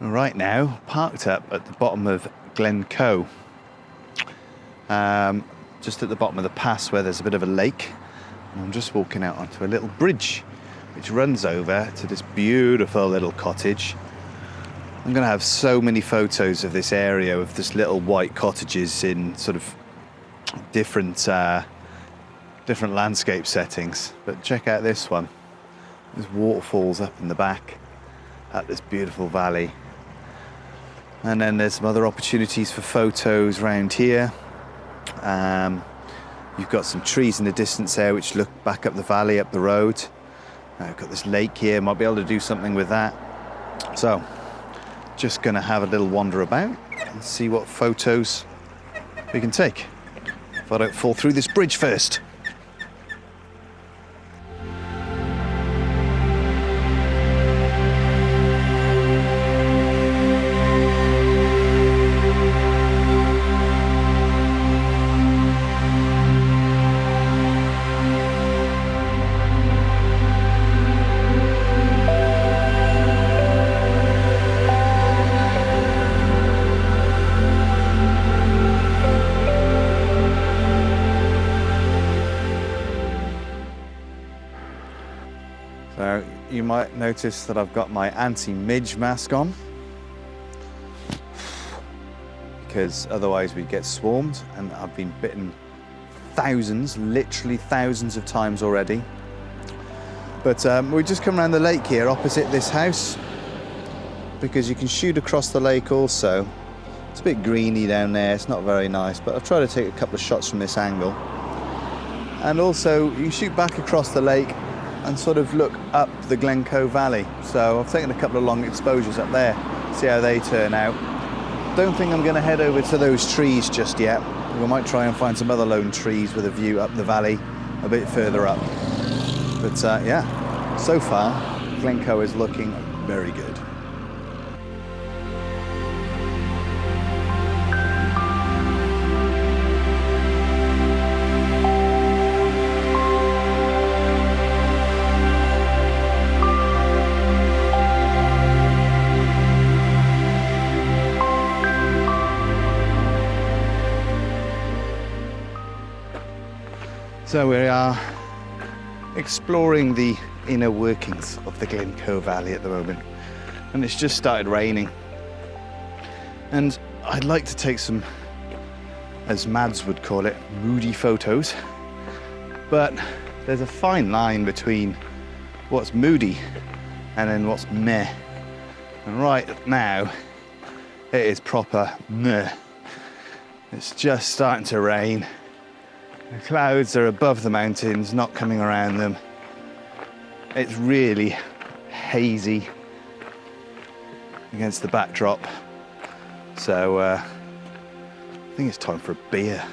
right now parked up at the bottom of Glencoe. Um, just at the bottom of the pass where there's a bit of a lake. And I'm just walking out onto a little bridge which runs over to this beautiful little cottage. I'm going to have so many photos of this area of this little white cottages in sort of different uh, different landscape settings. But check out this one. There's waterfalls up in the back at this beautiful valley. And then there's some other opportunities for photos around here. Um, you've got some trees in the distance there which look back up the valley, up the road. I've uh, got this lake here, might be able to do something with that. So, just gonna have a little wander about and see what photos we can take. If I don't fall through this bridge first. Might notice that I've got my anti-midge mask on because otherwise we'd get swarmed and I've been bitten thousands, literally thousands of times already. But um, we just come around the lake here opposite this house because you can shoot across the lake also. It's a bit greeny down there, it's not very nice, but I'll try to take a couple of shots from this angle. And also you shoot back across the lake and sort of look up the Glencoe Valley. So I've taken a couple of long exposures up there, see how they turn out. Don't think I'm going to head over to those trees just yet. We might try and find some other lone trees with a view up the valley a bit further up. But uh, yeah, so far, Glencoe is looking very good. So we are exploring the inner workings of the Glencoe Valley at the moment. And it's just started raining. And I'd like to take some, as Mads would call it, moody photos. But there's a fine line between what's moody and then what's meh. And right now, it is proper meh. It's just starting to rain. The clouds are above the mountains, not coming around them. It's really hazy against the backdrop. So uh, I think it's time for a beer.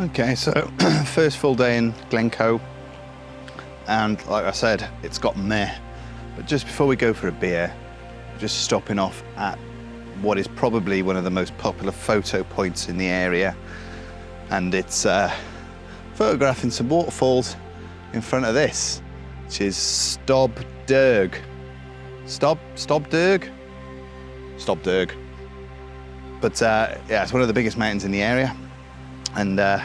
Okay, so first full day in Glencoe and like I said, it's got meh. But just before we go for a beer, just stopping off at what is probably one of the most popular photo points in the area. And it's uh, photographing some waterfalls in front of this, which is Stob Dearg. Stob, Stob Dearg? Stob Dearg. But uh, yeah, it's one of the biggest mountains in the area. And uh,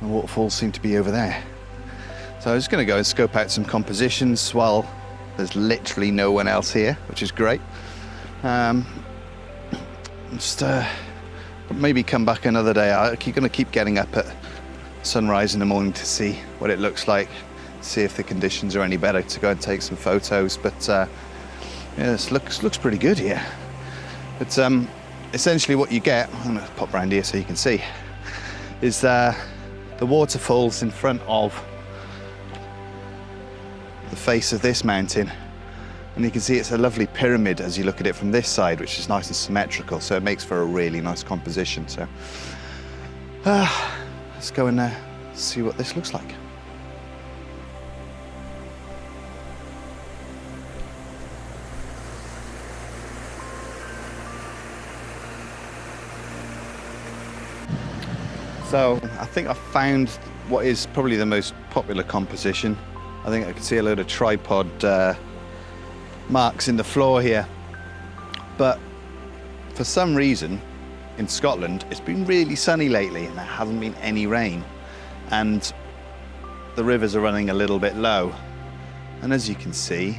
The waterfalls seem to be over there. So I was going to go and scope out some compositions while there's literally no one else here, which is great. Um, just uh, maybe come back another day. I'm going to keep getting up at sunrise in the morning to see what it looks like, see if the conditions are any better to go and take some photos. But uh, yeah, this looks looks pretty good here. But um, essentially, what you get, I'm going to pop around here so you can see, is uh, the waterfalls in front of the face of this mountain. And you can see it's a lovely pyramid as you look at it from this side, which is nice and symmetrical. So it makes for a really nice composition. So uh, let's go and uh, see what this looks like. So I think I found what is probably the most popular composition. I think I can see a load of tripod uh, marks in the floor here. But for some reason, in Scotland, it's been really sunny lately and there hasn't been any rain. And the rivers are running a little bit low. And as you can see,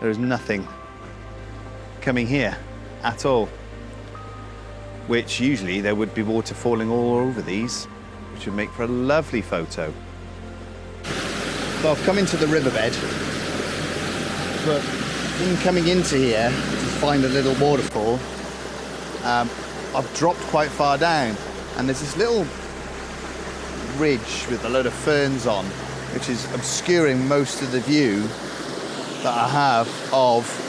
there is nothing coming here at all. Which usually there would be water falling all over these, which would make for a lovely photo. So I've come into the riverbed, but in coming into here to find a little waterfall, um, I've dropped quite far down and there's this little ridge with a load of ferns on, which is obscuring most of the view that I have of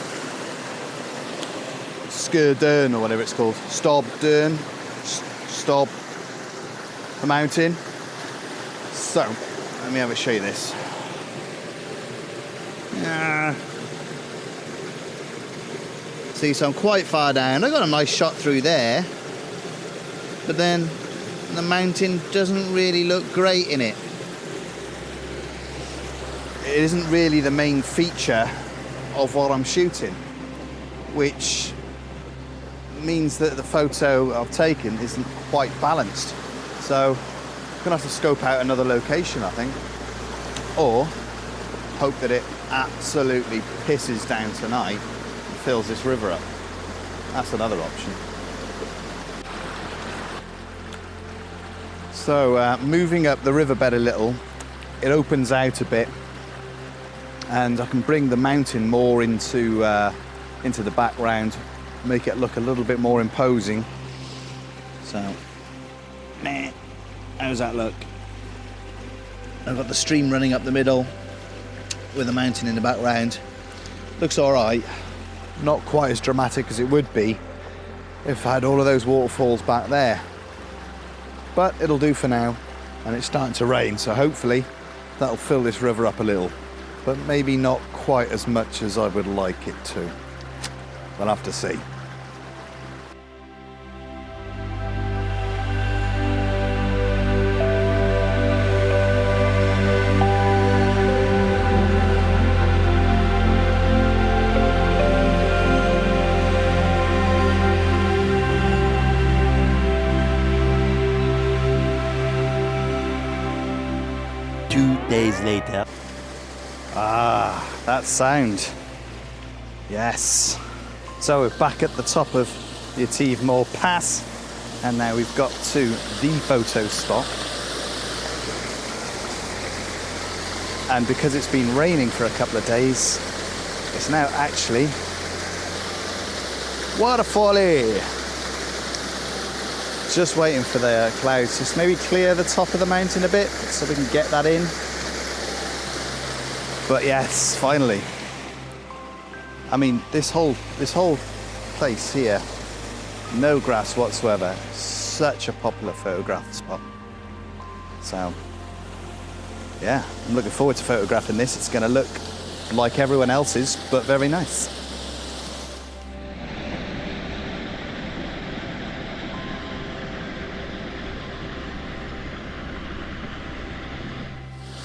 Skurdern or whatever it's called, Stobdern, Stob, the mountain. So, let me have a show you this. Yeah. See, so I'm quite far down. I got a nice shot through there, but then the mountain doesn't really look great in it. It isn't really the main feature of what I'm shooting, which means that the photo I've taken isn't quite balanced. So I'm gonna have to scope out another location, I think, or hope that it absolutely pisses down tonight and fills this river up. That's another option. So uh, moving up the riverbed a little, it opens out a bit and I can bring the mountain more into, uh, into the background, make it look a little bit more imposing. So, meh, how's that look? I've got the stream running up the middle with a mountain in the background. Looks all right. Not quite as dramatic as it would be if I had all of those waterfalls back there but it'll do for now and it's starting to rain so hopefully that'll fill this river up a little but maybe not quite as much as I would like it to. We'll have to see. two days later. Ah, that sound. Yes. So we're back at the top of the Ativemore Pass, and now we've got to the photo spot. And because it's been raining for a couple of days, it's now actually waterfally. Just waiting for the clouds to maybe clear the top of the mountain a bit so we can get that in. But yes, finally. I mean, this whole this whole place here, no grass whatsoever. Such a popular photograph spot. So, yeah, I'm looking forward to photographing this. It's going to look like everyone else's, but very nice.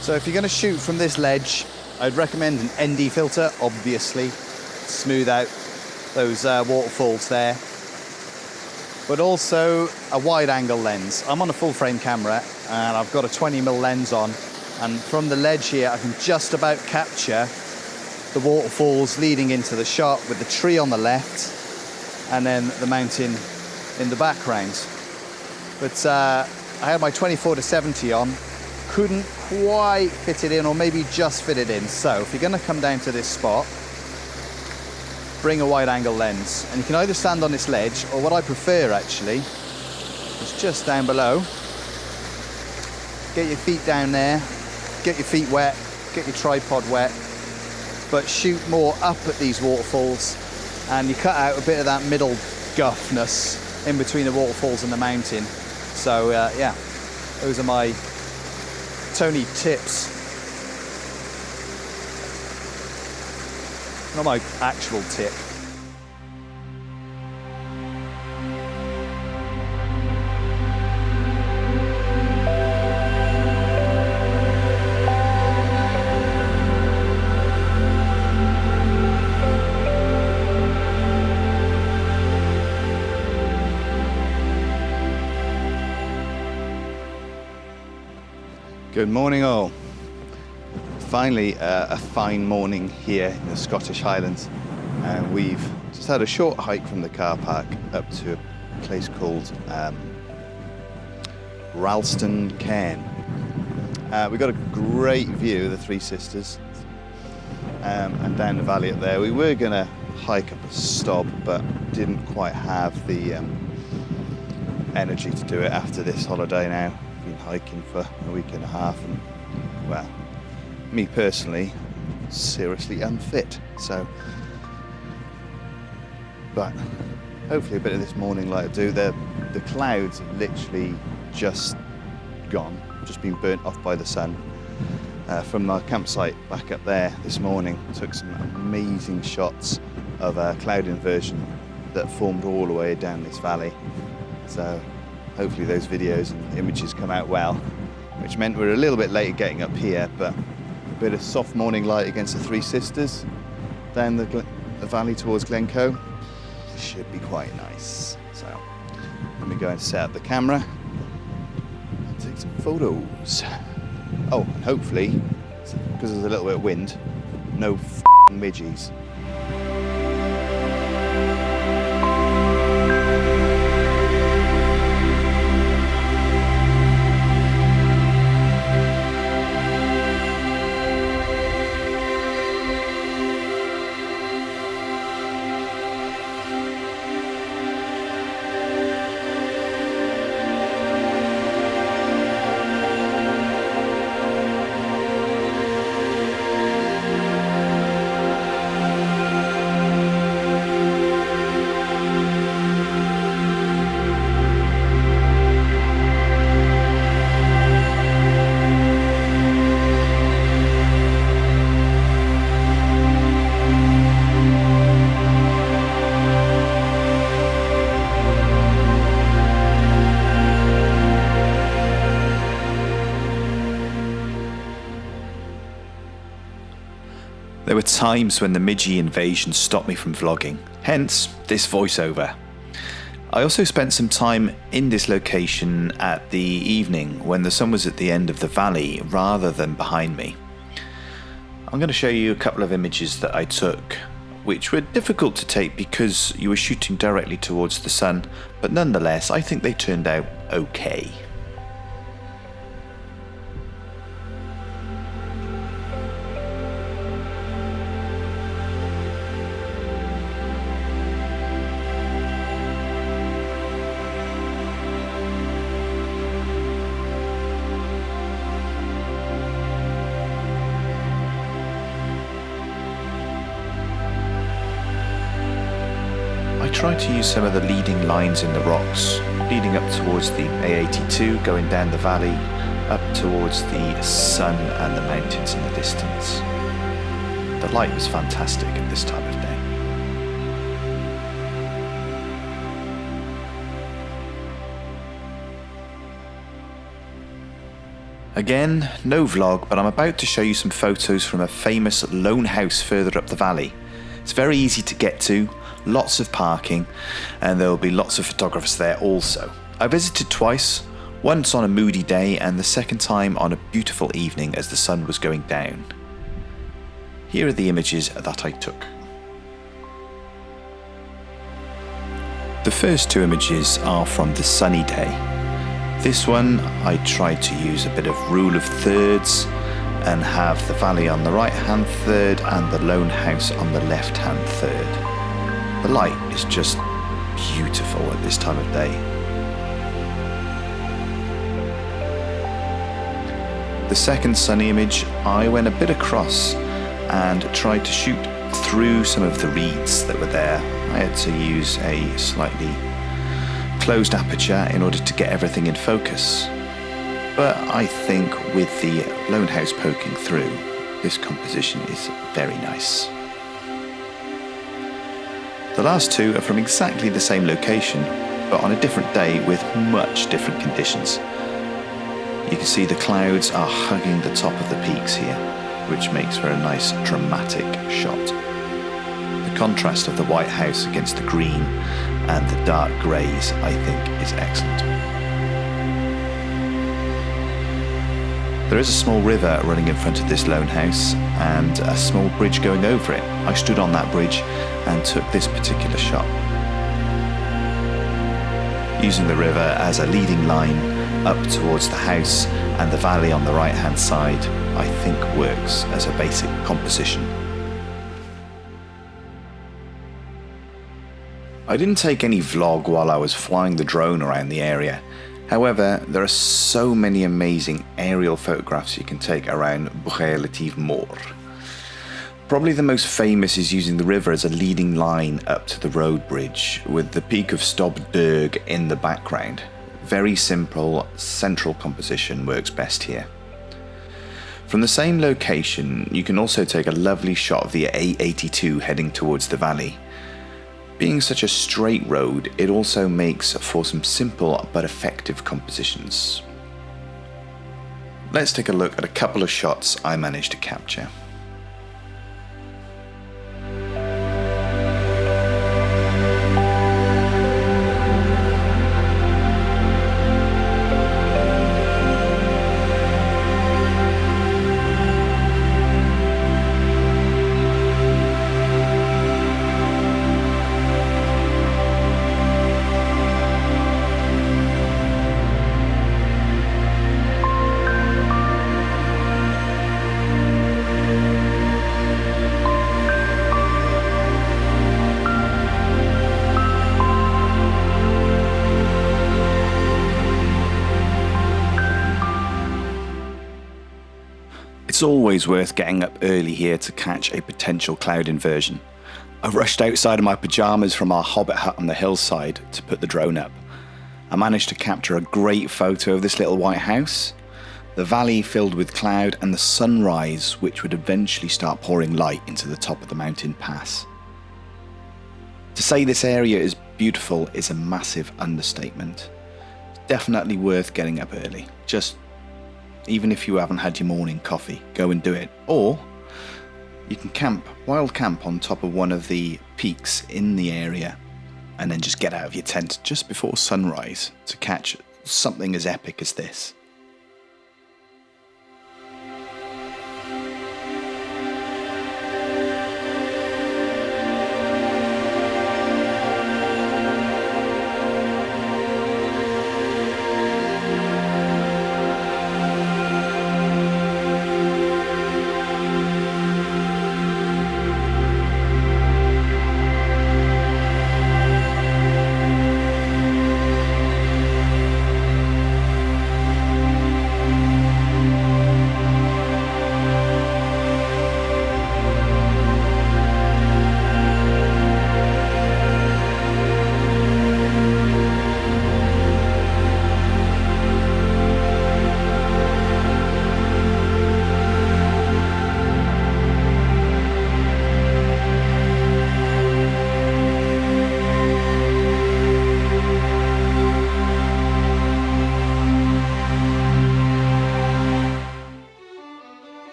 So if you're going to shoot from this ledge, I'd recommend an ND filter, obviously, smooth out those uh, waterfalls there. But also a wide angle lens. I'm on a full frame camera and I've got a 20mm lens on and from the ledge here I can just about capture the waterfalls leading into the shot with the tree on the left and then the mountain in the background. But uh, I had my 24 to 70 on couldn't quite fit it in or maybe just fit it in. So if you're gonna come down to this spot, bring a wide angle lens. And you can either stand on this ledge or what I prefer actually is just down below. Get your feet down there, get your feet wet, get your tripod wet, but shoot more up at these waterfalls and you cut out a bit of that middle guffness in between the waterfalls and the mountain. So uh, yeah, those are my Tony tips. not my actual tip. Good morning all. Finally, uh, a fine morning here in the Scottish Highlands. And we've just had a short hike from the car park up to a place called um, Ralston Cairn. Uh, we got a great view of the Three Sisters um, and down the valley up there. We were going to hike up a stop, but didn't quite have the um, energy to do it after this holiday now. Been hiking for a week and a half, and well, me personally, seriously unfit. So, but hopefully a bit of this morning light will do. The the clouds have literally just gone, just been burnt off by the sun. Uh, from our campsite back up there this morning, took some amazing shots of a cloud inversion that formed all the way down this valley. So hopefully those videos and images come out well, which meant we're a little bit late getting up here, but bit of soft morning light against the Three Sisters down the, the valley towards Glencoe should be quite nice. So let me go and set up the camera and take some photos. Oh, and hopefully, because there's a little bit of wind, no f***ing There were times when the Midgie invasion stopped me from vlogging, hence this voiceover. I also spent some time in this location at the evening when the sun was at the end of the valley rather than behind me. I'm going to show you a couple of images that I took, which were difficult to take because you were shooting directly towards the sun, but nonetheless, I think they turned out okay. Tried to use some of the leading lines in the rocks, leading up towards the A82, going down the valley, up towards the sun and the mountains in the distance. The light was fantastic at this time of day. Again, no vlog, but I'm about to show you some photos from a famous lone house further up the valley. It's very easy to get to, lots of parking, and there will be lots of photographers there also. I visited twice, once on a moody day and the second time on a beautiful evening as the sun was going down. Here are the images that I took. The first two images are from the sunny day. This one I tried to use a bit of rule of thirds and have the valley on the right hand third and the lone house on the left hand third. The light is just beautiful at this time of day. The second sunny image, I went a bit across and tried to shoot through some of the reeds that were there. I had to use a slightly closed aperture in order to get everything in focus. But I think with the lone house poking through, this composition is very nice. The last two are from exactly the same location, but on a different day with much different conditions. You can see the clouds are hugging the top of the peaks here, which makes for a nice dramatic shot. The contrast of the white house against the green and the dark greys, I think, is excellent. There is a small river running in front of this lone house and a small bridge going over it. I stood on that bridge and took this particular shot. Using the river as a leading line up towards the house and the valley on the right hand side, I think works as a basic composition. I didn't take any vlog while I was flying the drone around the area. However, there are so many amazing aerial photographs you can take around Buch Moor. Probably the most famous is using the river as a leading line up to the road bridge, with the peak of Stob Dearg in the background. Very simple, central composition works best here. From the same location, you can also take a lovely shot of the A82 heading towards the valley. Being such a straight road, it also makes for some simple but effective compositions. Let's take a look at a couple of shots I managed to capture. It's always worth getting up early here to catch a potential cloud inversion. I rushed outside of my pyjamas from our hobbit hut on the hillside to put the drone up. I managed to capture a great photo of this little white house, the valley filled with cloud, and the sunrise, which would eventually start pouring light into the top of the mountain pass. To say this area is beautiful is a massive understatement. It's definitely worth getting up early. Just even if you haven't had your morning coffee, go and do it. Or you can camp, wild camp on top of one of the peaks in the area and then just get out of your tent just before sunrise to catch something as epic as this.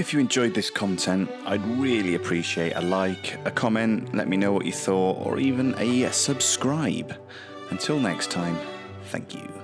If you enjoyed this content, I'd really appreciate a like, a comment, let me know what you thought, or even a subscribe. Until next time, thank you.